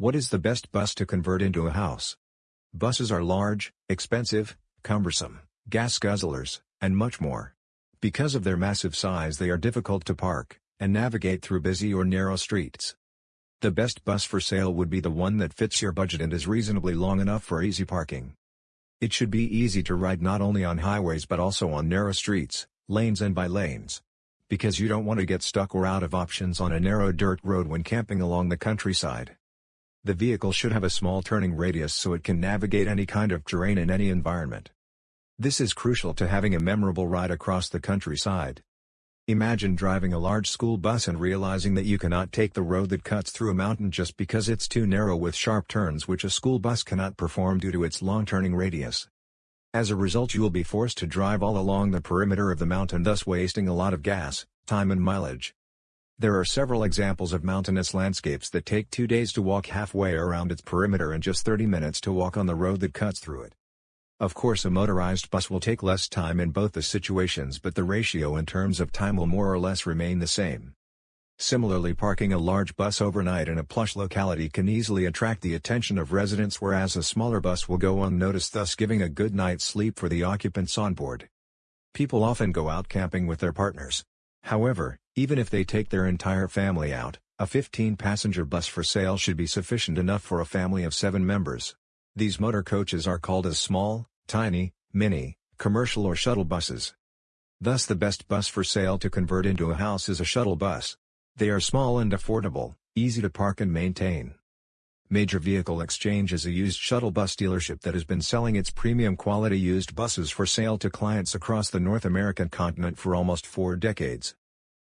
What is the best bus to convert into a house? Buses are large, expensive, cumbersome, gas guzzlers, and much more. Because of their massive size they are difficult to park, and navigate through busy or narrow streets. The best bus for sale would be the one that fits your budget and is reasonably long enough for easy parking. It should be easy to ride not only on highways but also on narrow streets, lanes and by lanes. Because you don't want to get stuck or out of options on a narrow dirt road when camping along the countryside. The vehicle should have a small turning radius so it can navigate any kind of terrain in any environment. This is crucial to having a memorable ride across the countryside. Imagine driving a large school bus and realizing that you cannot take the road that cuts through a mountain just because it's too narrow with sharp turns which a school bus cannot perform due to its long turning radius. As a result you will be forced to drive all along the perimeter of the mountain thus wasting a lot of gas, time and mileage. There are several examples of mountainous landscapes that take two days to walk halfway around its perimeter and just 30 minutes to walk on the road that cuts through it. Of course a motorized bus will take less time in both the situations but the ratio in terms of time will more or less remain the same. Similarly parking a large bus overnight in a plush locality can easily attract the attention of residents whereas a smaller bus will go unnoticed thus giving a good night's sleep for the occupants on board. People often go out camping with their partners. However, even if they take their entire family out, a 15-passenger bus for sale should be sufficient enough for a family of seven members. These motor coaches are called as small, tiny, mini, commercial or shuttle buses. Thus the best bus for sale to convert into a house is a shuttle bus. They are small and affordable, easy to park and maintain. Major Vehicle Exchange is a used shuttle bus dealership that has been selling its premium quality used buses for sale to clients across the North American continent for almost four decades.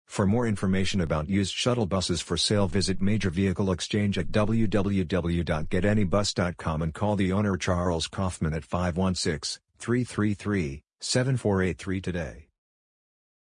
For more information about used shuttle buses for sale visit Major Vehicle Exchange at www.getanybus.com and call the owner Charles Kaufman at 516-333-7483 today.